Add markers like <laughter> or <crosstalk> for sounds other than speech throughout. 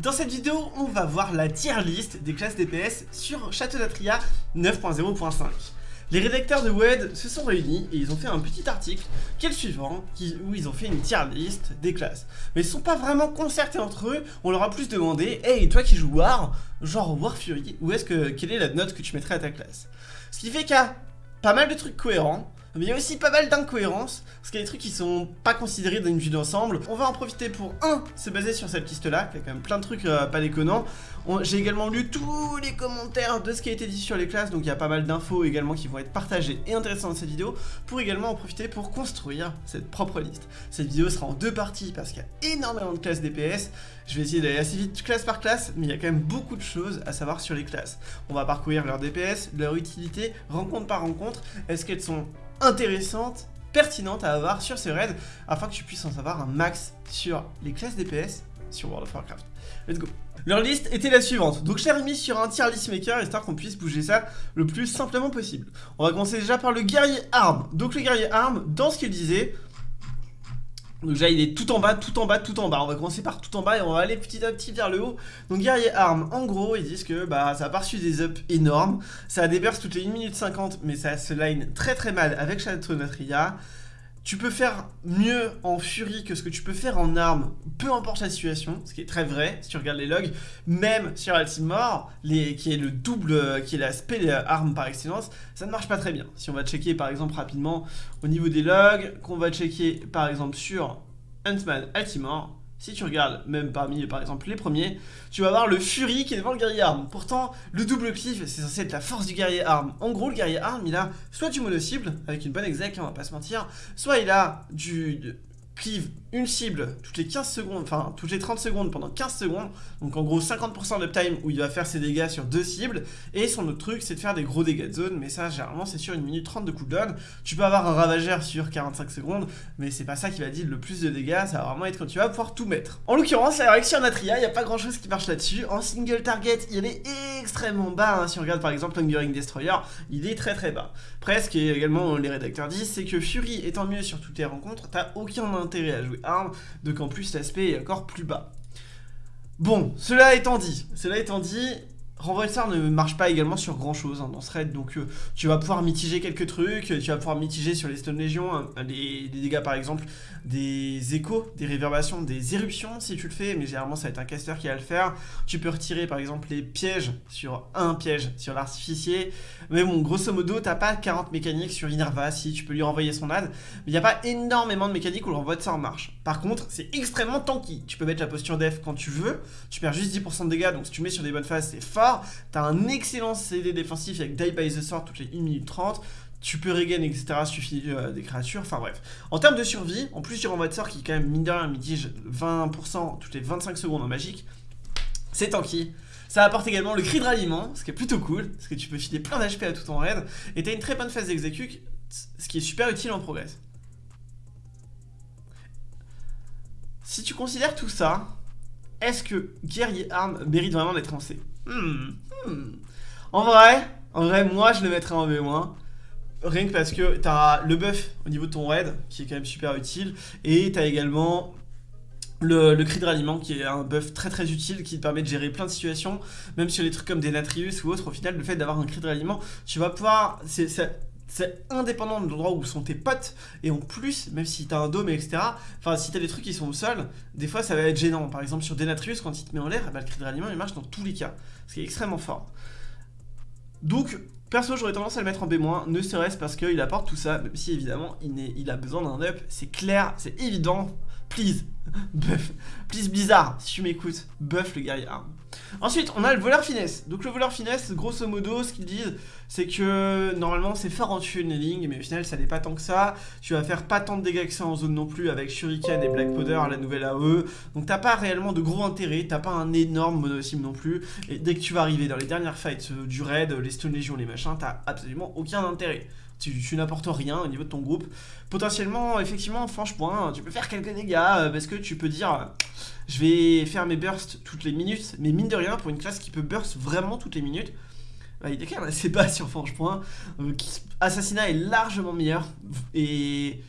Dans cette vidéo, on va voir la tier list des classes DPS sur Château d'Atria 9.0.5. Les rédacteurs de WED se sont réunis et ils ont fait un petit article qui est le suivant, où ils ont fait une tier list des classes. Mais ils sont pas vraiment concertés entre eux, on leur a plus demandé « Hey, toi qui joues War, genre War Fury, où est-ce que, quelle est la note que tu mettrais à ta classe ?» Ce qui fait a pas mal de trucs cohérents, mais il y a aussi pas mal d'incohérences, parce qu'il y a des trucs qui sont pas considérés dans une vue d'ensemble. On va en profiter pour, un, se baser sur cette liste-là, qui a quand même plein de trucs euh, pas déconnants. J'ai également lu tous les commentaires de ce qui a été dit sur les classes, donc il y a pas mal d'infos également qui vont être partagées et intéressantes dans cette vidéo, pour également en profiter pour construire cette propre liste. Cette vidéo sera en deux parties, parce qu'il y a énormément de classes DPS. Je vais essayer d'aller assez vite classe par classe, mais il y a quand même beaucoup de choses à savoir sur les classes. On va parcourir leur DPS, leur utilité, rencontre par rencontre, est-ce qu'elles sont intéressante, pertinente à avoir sur ce raid afin que tu puisses en savoir un max sur les classes DPS sur World of Warcraft. Let's go Leur liste était la suivante, donc je l'ai remis sur un tier list maker histoire qu'on puisse bouger ça le plus simplement possible. On va commencer déjà par le guerrier arme. Donc le guerrier arme, dans ce qu'il disait, donc déjà il est tout en bas, tout en bas, tout en bas. On va commencer par tout en bas et on va aller petit à petit vers le haut. Donc guerrier arme, en gros ils disent que bah ça a reçu des ups énormes. Ça bursts toutes les 1 minute 50 mais ça se line très très mal avec Shadow Natria. Tu peux faire mieux en furie que ce que tu peux faire en arme, peu importe la situation, ce qui est très vrai si tu regardes les logs, même sur Altimore, qui est le double, qui est l'aspect arme par excellence, ça ne marche pas très bien. Si on va checker par exemple rapidement au niveau des logs, qu'on va checker par exemple sur Huntman Altimore, si tu regardes même parmi par exemple les premiers, tu vas voir le Fury qui est devant le guerrier arme. Pourtant, le double cliff, c'est censé être la force du guerrier arme. En gros, le guerrier arme, il a soit du mono-cible, avec une bonne exec, on va pas se mentir, soit il a du, cleave une cible toutes les 15 secondes, enfin toutes les 30 secondes pendant 15 secondes, donc en gros 50% d'uptime où il va faire ses dégâts sur deux cibles, et son autre truc c'est de faire des gros dégâts de zone, mais ça généralement c'est sur une minute 30 de cooldown, tu peux avoir un ravageur sur 45 secondes, mais c'est pas ça qui va dire le plus de dégâts, ça va vraiment être quand tu vas pouvoir tout mettre. En l'occurrence, avec Natria, il n'y a pas grand chose qui marche là-dessus, en single target il est extrêmement bas, hein. si on regarde par exemple Hungering Destroyer, il est très très bas. Presque, et également les rédacteurs disent, c'est que Fury étant mieux sur toutes les rencontres, t'as aucun intérêt à jouer arme, donc en plus l'aspect est encore plus bas. Bon, cela étant dit, cela étant dit, Renvoi de ne marche pas également sur grand chose hein, dans ce raid, donc euh, tu vas pouvoir mitiger quelques trucs, tu vas pouvoir mitiger sur les Stone Legion, hein, les, dégâts par exemple, des échos, des réverbations, des éruptions si tu le fais, mais généralement ça va être un caster qui va le faire. Tu peux retirer par exemple les pièges sur un piège sur l'artificier, mais bon, grosso modo, t'as pas 40 mécaniques sur Inerva, si tu peux lui renvoyer son ad, mais il n'y a pas énormément de mécaniques où le renvoi de sort marche. Par contre, c'est extrêmement tanky, tu peux mettre la posture def quand tu veux, tu perds juste 10% de dégâts, donc si tu mets sur des bonnes phases, c'est fort, T'as un excellent CD défensif avec Die by the Sword toutes les 1 minute 30. Tu peux regain, etc. suffit euh, des créatures. Enfin bref. En termes de survie, en plus du renvoi de sort qui, quand même, mine de rien, mitige 20% toutes les 25 secondes en magique, c'est tanky. Ça apporte également le cri de ralliement, ce qui est plutôt cool, parce que tu peux filer plein d'HP à tout ton raid. Et t'as une très bonne phase d'exécute, ce qui est super utile en progress. Si tu considères tout ça, est-ce que guerrier arme mérite vraiment d'être lancé Hmm, hmm. En vrai, en vrai, moi je le mettrais en V-. Rien que parce que t'as le buff au niveau de ton raid, qui est quand même super utile, et t'as également le, cri de ralliement qui est un buff très très utile qui te permet de gérer plein de situations, même sur les trucs comme des Natrius ou autres, au final le fait d'avoir un cri de ralliement, tu vas pouvoir... indépendant de l'endroit où sont tes potes, et en plus, même si t'as un dôme, etc., enfin si t'as des trucs qui sont au sol, des fois ça va être gênant. Par exemple sur Denatrius, quand il te met en l'air, eh ben, le cri de ralliement il marche dans tous les cas, ce qui est extrêmement fort. Donc, perso j'aurais tendance à le mettre en B-, ne serait-ce parce qu'il apporte tout ça, même si évidemment il, a besoin d'un up, c'est clair, c'est évident, please, <laughs> buff, please Blizzard, si tu m'écoutes, buff le guerrier. Ensuite, on a le voleur finesse. Donc le voleur finesse, grosso modo, ce qu'ils disent, c'est que normalement c'est fort en tunneling, mais au final ça n'est pas tant que ça. Tu vas faire pas tant de dégâts que ça en zone non plus avec Shuriken et Black Powder, la nouvelle AE. Donc t'as pas réellement de gros intérêt, t'as pas un énorme monosim non plus. Et dès que tu vas arriver dans les dernières fights euh, du raid, les Stone Legion, les machins, t'as absolument aucun intérêt tu, n'apportes rien au niveau de ton groupe. Potentiellement, effectivement, franchement, tu peux faire quelques dégâts euh, parce que tu peux dire je vais faire mes bursts toutes les minutes, mais mine de rien, pour une classe qui peut burst vraiment toutes les minutes, bah, il est quand même assez bas sur Franche-Point. Euh, Assassinat est largement meilleur et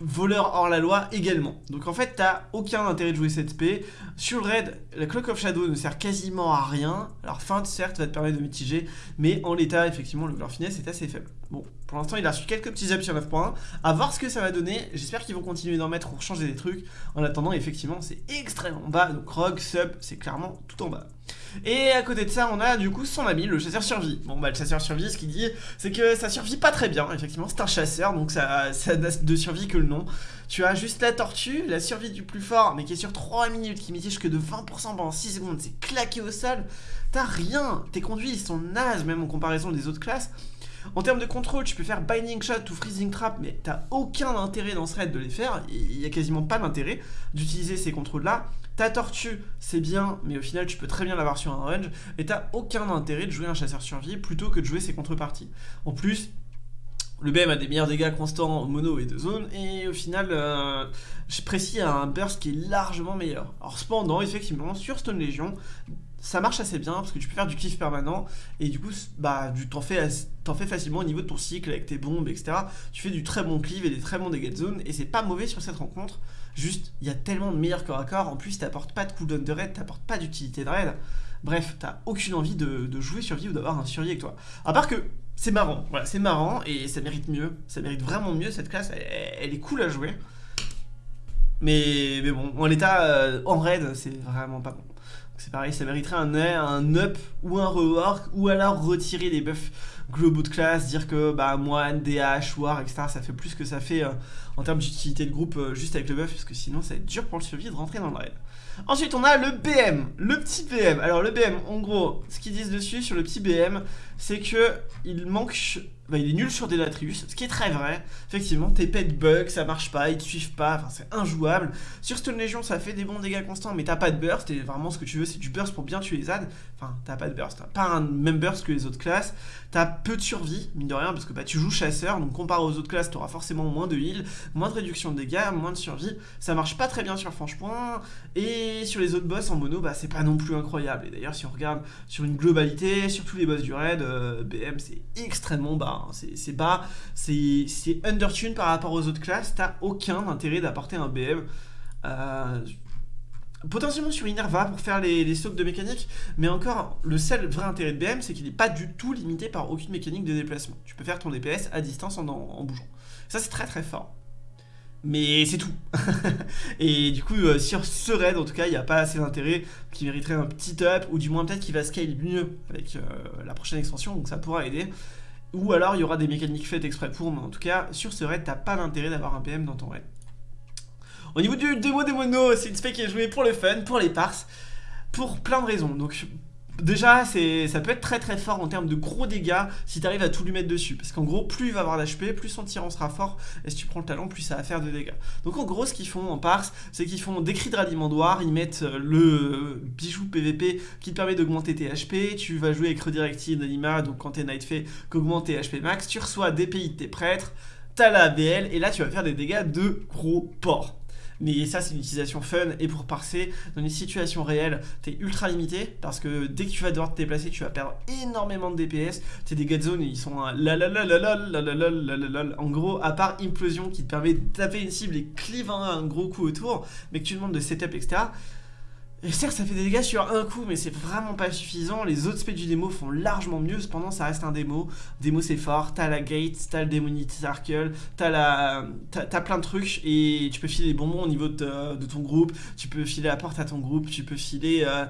voleur hors la loi également. Donc en fait, t'as aucun intérêt de jouer cette spé. Sur le raid, la Clock of Shadow ne sert quasiment à rien. Alors feinte, certes, va te permettre de mitiger, mais en l'état, effectivement, le voleur finesse est assez faible. Bon, pour l'instant, il a reçu quelques petits ups sur 9.1. À voir ce que ça va donner. J'espère qu'ils vont continuer d'en mettre pour changer des trucs. En attendant, effectivement, c'est extrêmement bas. Donc Rogue, Sub, c'est clairement tout en bas. Et à côté de ça, on a du coup son ami, le chasseur survie. Bon bah le chasseur survie, ce qu'il dit, c'est que ça survit pas très bien. Effectivement, c'est un chasseur, donc ça, ça n'a de survie que le nom. Tu as juste la tortue, la survie du plus fort, mais qui est sur 3 minutes, qui mitige que de 20% pendant 6 secondes, c'est claqué au sol. T'as rien, tes conduits ils sont nazes même en comparaison des autres classes. En termes de contrôle, tu peux faire Binding Shot ou Freezing Trap, mais t'as aucun intérêt dans ce raid de les faire. Il y a quasiment pas d'intérêt d'utiliser ces contrôles-là. Ta tortue, c'est bien, mais au final, tu peux très bien l'avoir sur un range. Et t'as aucun intérêt de jouer un chasseur survie plutôt que de jouer ses contreparties. En plus, le BM a des meilleurs dégâts constants mono et de zone, et au final, euh, je précise à un burst qui est largement meilleur. Alors cependant, effectivement, sur Stone Legion, ça marche assez bien parce que tu peux faire du kiff permanent et du coup bah t'en fais, fais facilement au niveau de ton cycle avec tes bombes etc tu fais du très bon cleave et des très bons dégâts de zone et c'est pas mauvais sur cette rencontre. Juste il y a tellement de meilleurs corps à corps en plus t'apportes pas de cooldown de raid t'apportes pas d'utilité de raid. Bref t'as aucune envie de, jouer survie ou d'avoir un survie avec toi. À part que c'est marrant voilà c'est marrant et ça mérite mieux. Ça mérite vraiment mieux cette classe elle, est cool à jouer. Mais, mais bon en l'état euh, en raid c'est vraiment pas bon c'est pareil, ça mériterait un, un up ou un rework, ou alors retirer les buffs globaux de classe, dire que bah moine, DH, war, etc. ça fait plus que ça fait euh, en termes d'utilité de groupe euh, juste avec le buff, parce que sinon ça va être dur pour le survie de rentrer dans le raid. Ensuite on a le BM, le petit BM. Alors le BM, en gros, ce qu'ils disent dessus sur le petit BM, c'est que il manque bah, il est nul sur Delatrius, ce qui est très vrai. Effectivement, tes pets bug, ça marche pas, ils te suivent pas, enfin c'est injouable. Sur Stone Legion, ça fait des bons dégâts constants, mais t'as pas de burst, et vraiment ce que tu veux, c'est du burst pour bien tuer les adds. Enfin, t'as pas de burst, pas un même burst que les autres classes. T'as peu de survie, mine de rien, parce que bah, tu joues chasseur, donc comparé aux autres classes, t'auras forcément moins de heal, moins de réduction de dégâts, moins de survie. Ça marche pas très bien sur Franche-Point, et sur les autres boss en mono, bah c'est pas non plus incroyable. Et d'ailleurs, si on regarde sur une globalité, sur tous les boss du raid, euh, BM c'est extrêmement bas. Hein. c'est bas, c'est undertune par rapport aux autres classes, t'as aucun intérêt d'apporter un BM. Euh, potentiellement sur Inerva pour faire les, les de mécanique, mais encore, le seul vrai intérêt de BM, c'est qu'il n'est pas du tout limité par aucune mécanique de déplacement. Tu peux faire ton DPS à distance en, en bougeant. Ça, c'est très très fort. Mais c'est tout. <laughs> et du coup, euh, sur ce raid, en tout cas, il n'y a pas assez d'intérêt qui mériterait un petit up, ou du moins peut-être qu'il va scale mieux avec euh, la prochaine extension, donc ça pourra aider. Ou alors il y aura des mécaniques faites exprès pour, mais en tout cas, sur ce raid, t'as pas d'intérêt d'avoir un PM dans ton raid. Au niveau du démo des monos, c'est une spec qui est jouée pour le fun, pour les parses, pour plein de raisons. Donc Déjà, ça peut être très très fort en termes de gros dégâts si tu arrives à tout lui mettre dessus. Parce qu'en gros, plus il va avoir d'HP, plus son tirant sera fort. Et si tu prends le talent, plus ça va faire de dégâts. Donc en gros, ce qu'ils font en parse, c'est qu'ils font des cris de ralliement Ils mettent euh, le bijou PVP qui te permet d'augmenter tes HP. Tu vas jouer avec Redirected Anima, donc quand t'es Night Fay, qu'augmente tes HP max. Tu reçois des pays de tes prêtres. T'as la ABL et là tu vas faire des dégâts de gros porc. Mais ça, c'est une utilisation fun et pour parser, dans une situation réelle, t'es ultra limité parce que dès que tu vas devoir te déplacer, tu vas perdre énormément de DPS. Tes dégâts de zone, ils sont la la la la la la la la la la En gros, à part Implosion qui te permet de taper une cible et cleave un gros coup autour, mais que tu demandes de setup, etc. Certes, ça fait des dégâts sur un coup, mais c'est vraiment pas suffisant. Les autres specs du démo font largement mieux. Cependant, ça reste un démo. Démo, c'est fort. T'as la gate, t'as le Demonity Circle, t'as la... Plein de trucs et tu peux filer les bonbons au niveau de, ton groupe. Tu peux filer la porte à ton groupe. Tu peux filer... Euh,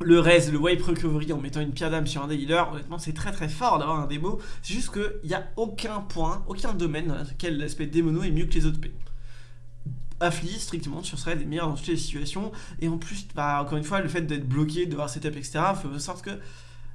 le res, le wipe recovery en mettant une pierre d'âme sur un des healers, honnêtement c'est très très fort d'avoir un démo, c'est juste qu'il n'y a aucun point, aucun domaine dans lequel l'aspect démono est mieux que les autres P. Affli, strictement, tu serais des meilleurs dans toutes les situations. Et en plus, bah, encore une fois, le fait d'être bloqué, de devoir setup, etc., fait en sorte que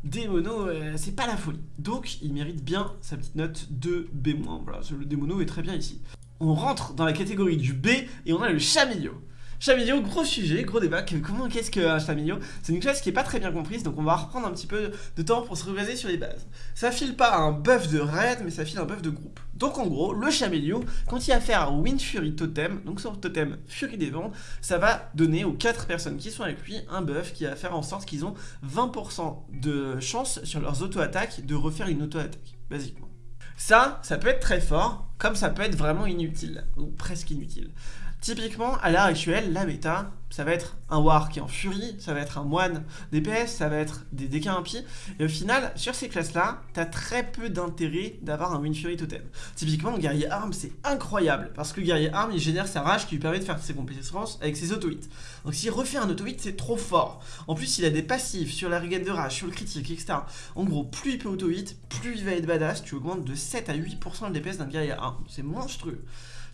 Démono, euh, c'est pas la folie. Donc, il mérite bien sa petite note de B-. Voilà, le Démono est très bien ici. On rentre dans la catégorie du B et on a le Chamillot. Chamillot, gros sujet, gros débat. Comment qu'est-ce qu'un Chamillot C'est une classe qui est pas très bien comprise, donc on va reprendre un petit peu de temps pour se rebaser sur les bases. Ça file pas un buff de raid, mais ça file un buff de groupe. Donc en gros, le Chamillot, quand il a faire à Wind Fury Totem, donc son totem Fury des Vents, ça va donner aux 4 personnes qui sont avec lui un buff qui va faire en sorte qu'ils ont 20% de chance sur leurs auto-attaques de refaire une auto-attaque, basiquement. Ça, ça peut être très fort, comme ça peut être vraiment inutile, ou presque inutile. Typiquement, à l'heure actuelle, la méta, ça va être un War qui est en furie, ça va être un moine DPS, ça va être des DK impies, et au final, sur ces classes-là, t'as très peu d'intérêt d'avoir un Win Fury Totem. Typiquement, le guerrier arme, c'est incroyable, parce que le guerrier arme, il génère sa rage qui lui permet de faire ses compétences avec ses auto-hits. Donc s'il refait un auto-hit, c'est trop fort. En plus, il a des passifs sur la regain de rage, sur le critique, etc. En gros, plus il peut auto-hit, plus il va être badass, tu augmentes de 7 à 8% le DPS d'un guerrier arme. C'est monstrueux.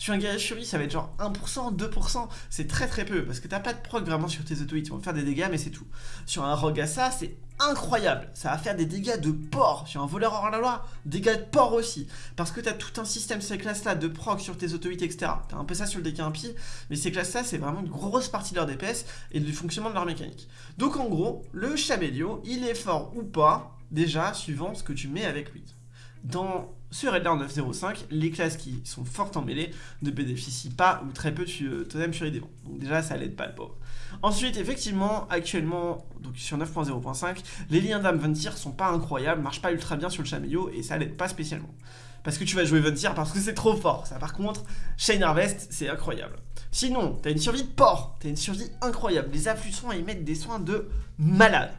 Sur un guerrier fury, ça va être genre 1%, 2%, c'est très très peu, parce que t'as pas de proc vraiment sur tes auto-hits, ils vont faire des dégâts, mais c'est tout. Sur un rogue ça, c'est incroyable, ça va faire des dégâts de porc, sur un voleur hors la loi, dégâts de porc aussi, parce que t'as tout un système ces classes-là de proc sur tes auto-hits, etc. T'as un peu ça sur le DK impie, mais ces classes-là, c'est vraiment une grosse partie de leur DPS et du fonctionnement de leur mécanique. Donc en gros, le Chamélio, il est fort ou pas, déjà, suivant ce que tu mets avec lui. Dans sur Red 9.05, les classes qui sont fortes en mêlée ne bénéficient pas ou très peu de totem Fury Démon. Donc déjà, ça l'aide pas le pauvre. Ensuite, effectivement, actuellement, donc sur 9.0.5, les liens d'âme Ventir sont pas incroyables, marchent pas ultra bien sur le Chamelio et ça l'aide pas spécialement. Parce que tu vas jouer Ventir parce que c'est trop fort. Ça, par contre, Shane Harvest, c'est incroyable. Sinon, t'as une survie de porc, t'as une survie incroyable. Les affluents, ils mettent des soins de malade.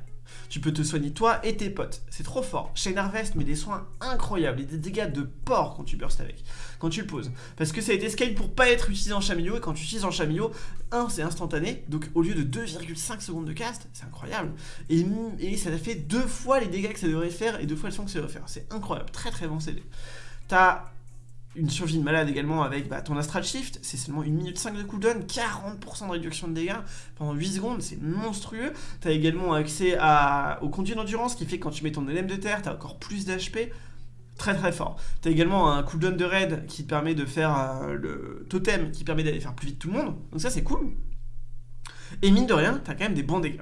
Tu peux te soigner toi et tes potes. C'est trop fort. Chez Harvest met des soins incroyables et des dégâts de porc quand tu burst avec, quand tu le poses. Parce que ça a été scale pour pas être utilisé en chamillot et quand tu utilises en chamillot, 1 c'est instantané, donc au lieu de 2,5 secondes de cast, c'est incroyable. Et, et ça fait deux fois les dégâts que ça devrait faire et deux fois le soin que ça devrait faire. C'est incroyable, très très bon CD. T'as une survie de malade également avec bah, ton Astral Shift, c'est seulement 1 minute 5 de cooldown, 40% de réduction de dégâts pendant 8 secondes, c'est monstrueux. Tu as également accès au conduit d'endurance qui fait que quand tu mets ton LM de terre, tu as encore plus d'HP. Très très fort. Tu as également un cooldown de raid qui te permet de faire euh, le totem qui permet d'aller faire plus vite tout le monde. Donc ça c'est cool. Et mine de rien, tu as quand même des bons dégâts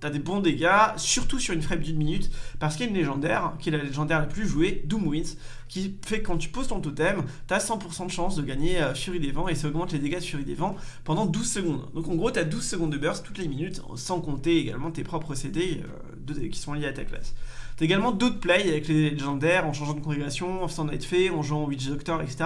t'as des bons dégâts, surtout sur une frame d'une minute, parce qu'il y a une légendaire, qui est la légendaire la plus jouée, Doom Winds, qui fait que quand tu poses ton totem, t'as 100% de chance de gagner euh, Fury des Vents, et ça augmente les dégâts de Fury des Vents pendant 12 secondes. Donc en gros, t'as 12 secondes de burst toutes les minutes, sans compter également tes propres CD euh, qui sont liés à ta classe. T'as également d'autres plays avec les légendaires, en changeant de congrégation, en faisant Night Fay, en jouant Witch Doctor, etc.,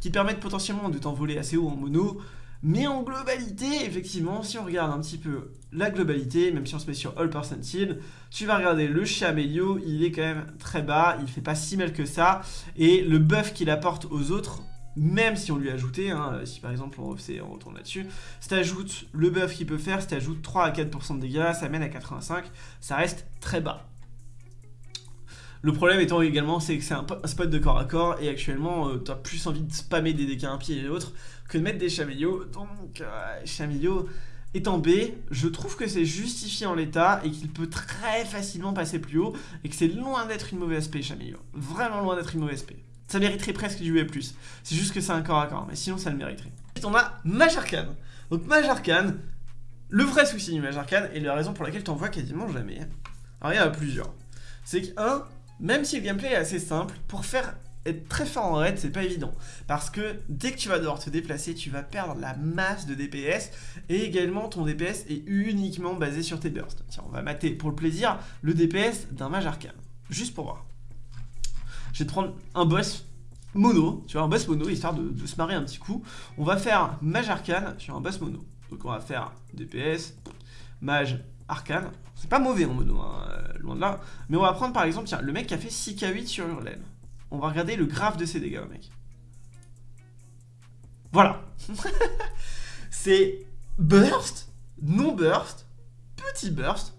qui permettent potentiellement de t'envoler assez haut en mono, mais en globalité, effectivement, si on regarde un petit peu la globalité, même si on se met sur All Percentile, tu vas regarder le Chiamelio, il est quand même très bas, il fait pas si mal que ça, et le buff qu'il apporte aux autres, même si on lui ajoutait, hein, si par exemple on, on retourne là-dessus, si tu ajoutes le buff qu'il peut faire, si tu ajoutes 3 à 4% de dégâts, ça mène à 85, ça reste très bas. Le problème étant également, c'est que c'est un, spot de corps à corps, et actuellement, euh, tu as plus envie de spammer des dégâts un pied et l'autre que de mettre des Chamillots. Donc, euh, en B, je trouve que c'est justifié en l'état et qu'il peut très facilement passer plus haut et que c'est loin d'être une mauvaise SP, Chamillot. Vraiment loin d'être une mauvaise SP. Ça mériterait presque du B+. C'est juste que c'est un corps à corps, mais sinon ça le mériterait. Ensuite, on a Mage Donc Mage le vrai souci du Mage et la raison pour laquelle tu en vois quasiment jamais, alors il y en a plusieurs. C'est que, un, même si le gameplay est assez simple, pour faire être très fort en raid, c'est pas évident. Parce que dès que tu vas devoir te déplacer, tu vas perdre la masse de DPS. Et également, ton DPS est uniquement basé sur tes bursts. Tiens, on va mater pour le plaisir le DPS d'un mage arcane. Juste pour voir. Je vais te prendre un boss mono, tu vois, un boss mono, histoire de, se marrer un petit coup. On va faire mage arcane sur un boss mono. Donc on va faire DPS, mage arcane. C'est pas mauvais en mono, hein, euh, loin de là. Mais on va prendre par exemple, tiens, le mec qui a fait 6k8 sur Hurlen. On va regarder le graphe de ses dégâts, mec. Voilà. <laughs> c'est burst, non burst, petit burst.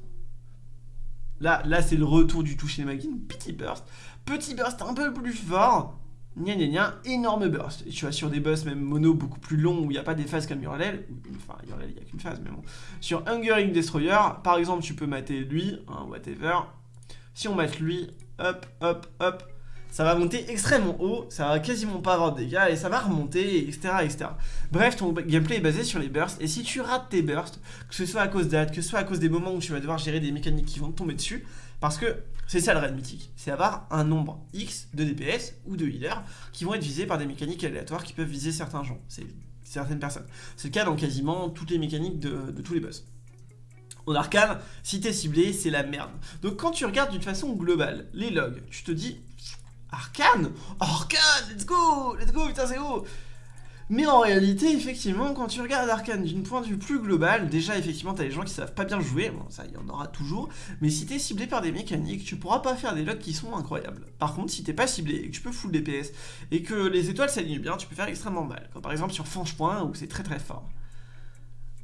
Là, là c'est le retour du toucher magin, petit burst. Petit burst un peu plus fort. Nya nya nya, énorme burst. Et tu vois, sur des boss même mono beaucoup plus longs où il n'y a pas des phases comme Uralel, enfin Uralel il n'y a qu'une phase, mais bon. Sur Hungering Destroyer, par exemple, tu peux mater lui, hein, whatever. Si on mate lui, hop, hop, hop, ça va monter extrêmement haut, ça va quasiment pas avoir de dégâts et ça va remonter, etc. Bref, ton gameplay est basé sur les bursts et si tu rates tes bursts, que ce soit à cause d'ad, que ce soit à cause des moments où tu vas devoir gérer des mécaniques qui vont te tomber dessus, parce que c'est ça le raid mythique, c'est avoir un nombre X de DPS ou de healers qui vont être visés par des mécaniques aléatoires qui peuvent viser certains gens, certaines personnes. C'est le cas dans quasiment toutes les mécaniques de, de tous les boss. En arcane, si t'es ciblé, c'est la merde. Donc quand tu regardes d'une façon globale les logs, tu te dis Arcane Arcane Let's go Let's go, putain, c'est haut mais en réalité, effectivement, quand tu regardes Arcane d'une point de vue plus global, déjà, effectivement, t'as des gens qui savent pas bien jouer, bon, ça, y en aura toujours, mais si t'es ciblé par des mécaniques, tu pourras pas faire des locks qui sont incroyables. Par contre, si t'es pas ciblé et que tu peux full DPS, et que les étoiles s'alignent bien, tu peux faire extrêmement mal, comme par exemple sur Fange Point, où c'est très très fort.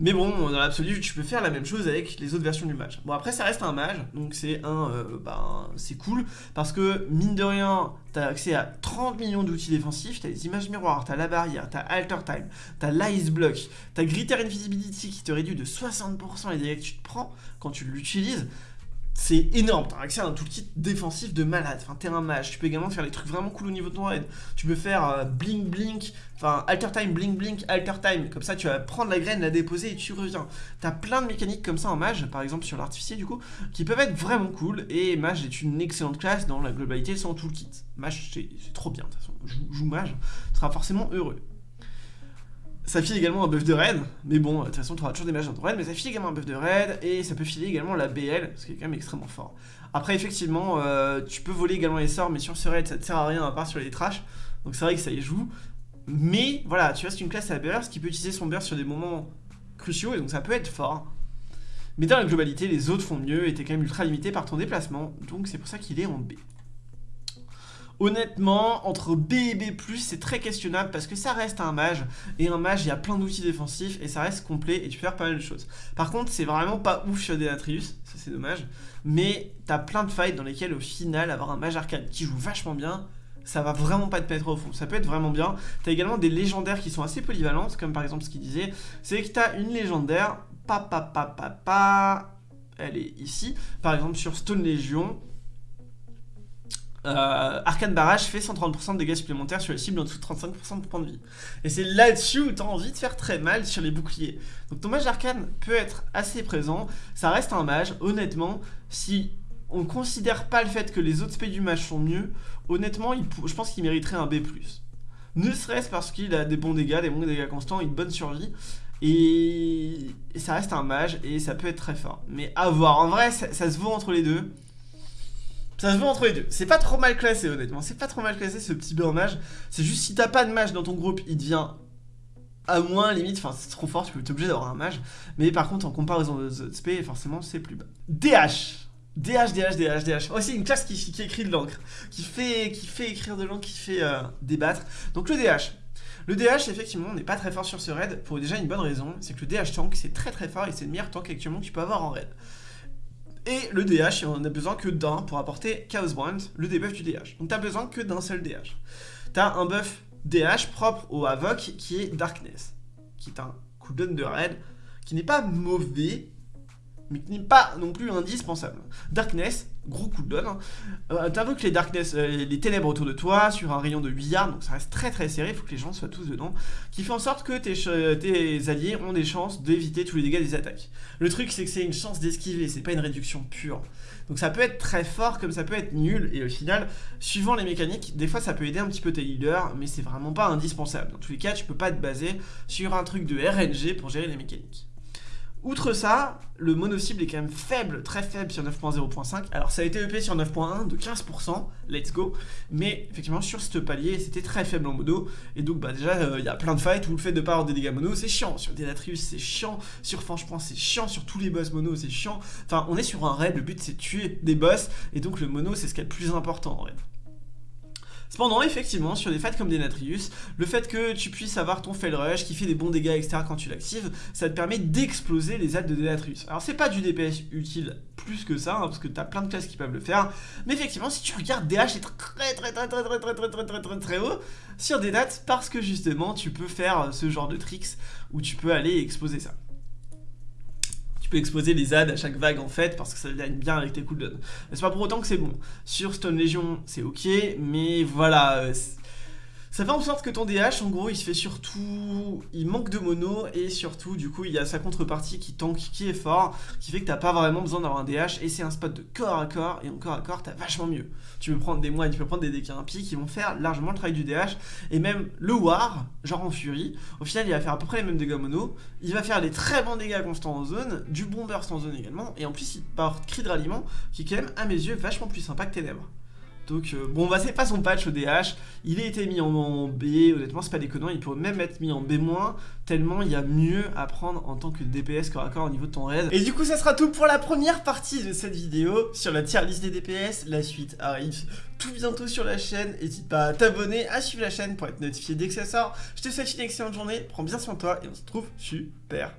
Mais bon, dans l'absolu, tu peux faire la même chose avec les autres versions du mage. Bon, après, ça reste un mage, donc c'est un... Euh, ben, c'est cool, parce que, mine de rien, t'as accès à 30 millions d'outils défensifs, t'as les images miroirs, t'as la barrière, t'as Alter Time, t'as l'Ice Block, t'as Gritter Invisibility qui te réduit de 60% les dégâts que tu te prends quand tu l'utilises, c'est énorme, t'as accès à un toolkit défensif de malade, enfin t'es un mage, tu peux également faire des trucs vraiment cool au niveau de ton raid, tu peux faire euh, blink blink, enfin alter time, blink blink, alter time, comme ça tu vas prendre la graine, la déposer et tu reviens. T'as plein de mécaniques comme ça en mage, par exemple sur l'artificier du coup, qui peuvent être vraiment cool, et mage est une excellente classe dans la globalité son toolkit. Mage c'est trop bien de toute façon, joue mage, tu seras forcément heureux. Ça file également un buff de raid, mais bon, de toute façon, tu auras toujours des mages dans ton raid, mais ça file également un buff de raid, et ça peut filer également la BL, ce qui est quand même extrêmement fort. Après, effectivement, euh, tu peux voler également les sorts, mais sur ce raid, ça te sert à rien à part sur les trash, donc c'est vrai que ça y joue. Mais voilà, tu restes une classe à burst qui peut utiliser son burst sur des moments cruciaux, et donc ça peut être fort. Mais dans la globalité, les autres font mieux, et t'es quand même ultra limité par ton déplacement, donc c'est pour ça qu'il est en B. Honnêtement, entre B et B+, c'est très questionnable parce que ça reste un mage, et un mage, il y a plein d'outils défensifs, et ça reste complet, et tu peux faire pas mal de choses. Par contre, c'est vraiment pas ouf sur Denatrius, ça c'est dommage, mais t'as plein de fights dans lesquels, au final, avoir un mage arcane qui joue vachement bien, ça va vraiment pas te mettre au fond, ça peut être vraiment bien. T'as également des légendaires qui sont assez polyvalentes, comme par exemple ce qu'il disait, c'est que t'as une légendaire, pa pa pa pa, elle est ici, par exemple sur Stone Legion, euh, Arcane Barrage fait 130% de dégâts supplémentaires sur les cibles en dessous de 35% de points de vie. Et c'est là-dessus où tu as envie de faire très mal sur les boucliers. Donc ton mage arcane peut être assez présent, ça reste un mage, honnêtement, si on considère pas le fait que les autres spells du mage sont mieux, honnêtement, je pense qu'il mériterait un B+. Ne serait-ce parce qu'il a des bons dégâts, des bons dégâts constants, une bonne survie, et, ça reste un mage, et ça peut être très fort. Mais à voir, en vrai, ça se vaut entre les deux. Ça se voit entre les deux. C'est pas trop mal classé, honnêtement. C'est pas trop mal classé, ce petit mage. C'est juste si t'as pas de mage dans ton groupe, il devient à moins limite. Enfin, c'est trop fort, tu peux être obligé d'avoir un mage. Mais par contre, en comparaison aux autres SP, forcément, c'est plus bas. DH DH, DH, DH, DH. Oh, c'est une classe qui, écrit de l'encre, qui fait, qui fait écrire de l'encre, qui fait euh, débattre. Donc le DH. Le DH, effectivement, n'est pas très fort sur ce raid pour déjà une bonne raison, c'est que le DH tank, c'est très très fort et c'est le meilleur tank actuellement que tu peux avoir en raid. Et le DH, on a besoin que d'un pour apporter Chaos Brand, le debuff du DH. Donc t'as besoin que d'un seul DH. T'as un buff DH propre au Havoc qui est Darkness, qui est un cooldown de raid qui n'est pas mauvais, mais qui n'est pas non plus indispensable. Darkness, gros de hein. Euh, T'invoques les darkness, euh, les ténèbres autour de toi sur un rayon de 8 yards, donc ça reste très très serré, il faut que les gens soient tous dedans, qui fait en sorte que tes, tes alliés ont des chances d'éviter tous les dégâts des attaques. Le truc c'est que c'est une chance d'esquiver, c'est pas une réduction pure. Donc ça peut être très fort comme ça peut être nul, et au final, suivant les mécaniques, des fois ça peut aider un petit peu tes leaders, mais c'est vraiment pas indispensable. Dans tous les cas, tu peux pas te baser sur un truc de RNG pour gérer les mécaniques. Outre ça, le mono-cible est quand même faible, très faible sur 9.0.5. Alors ça a été EP sur 9.1 de 15%, let's go. Mais effectivement sur ce palier, c'était très faible en mono. Et donc bah déjà, euh, il y a plein de fights où le fait de pas avoir des dégâts mono, c'est chiant. Sur Denatrius, c'est chiant. Sur Franchement, c'est chiant. Sur tous les boss mono, c'est chiant. Enfin, on est sur un raid, le but c'est de tuer des boss. Et donc le mono, c'est ce qui est le plus important en raid. Cependant, effectivement, sur des fights comme des Natrius, le fait que tu puisses avoir ton Fell Rush qui fait des bons dégâts, etc. quand tu l'actives, ça te permet d'exploser les aides de Denatrius. Alors c'est pas du DPS utile plus que ça, parce que t'as plein de classes qui peuvent le faire, mais effectivement, si tu regardes DH est très très très très très très très très très très très haut sur des parce que justement, tu peux faire ce genre de tricks où tu peux aller exposer ça exposer les ZAD à chaque vague en fait parce que ça gagne bien avec tes cooldowns. C'est pas pour autant que c'est bon. Sur Stone Legion, c'est ok, mais voilà, euh, ça fait en sorte que ton DH, en gros, il se fait surtout... Il manque de mono, et surtout, du coup, il y a sa contrepartie qui tank, qui est fort, qui fait que t'as pas vraiment besoin d'avoir un DH, et c'est un spot de corps à corps, et en corps à corps, t'as vachement mieux. Tu peux prendre des moines, tu peux prendre des impies qui vont faire largement le travail du DH, et même le War, genre en Fury, au final, il va faire à peu près les mêmes dégâts mono, il va faire des très bons dégâts constants en zone, du bon burst en zone également, et en plus, il porte cri de ralliement, qui est quand même, à mes yeux, vachement plus sympa que Ténèbres. Donc euh, bon, bah c'est pas son patch au DH, il a été mis en, B, honnêtement c'est pas déconnant, il pourrait même être mis en B-, tellement il y a mieux à prendre en tant que DPS corps à corps au niveau de ton raid. Et du coup ça sera tout pour la première partie de cette vidéo sur la tier list des DPS, la suite arrive tout bientôt sur la chaîne, n'hésite pas à t'abonner, à suivre la chaîne pour être notifié dès que ça sort. Je te souhaite une excellente journée, prends bien soin de toi et on se retrouve super.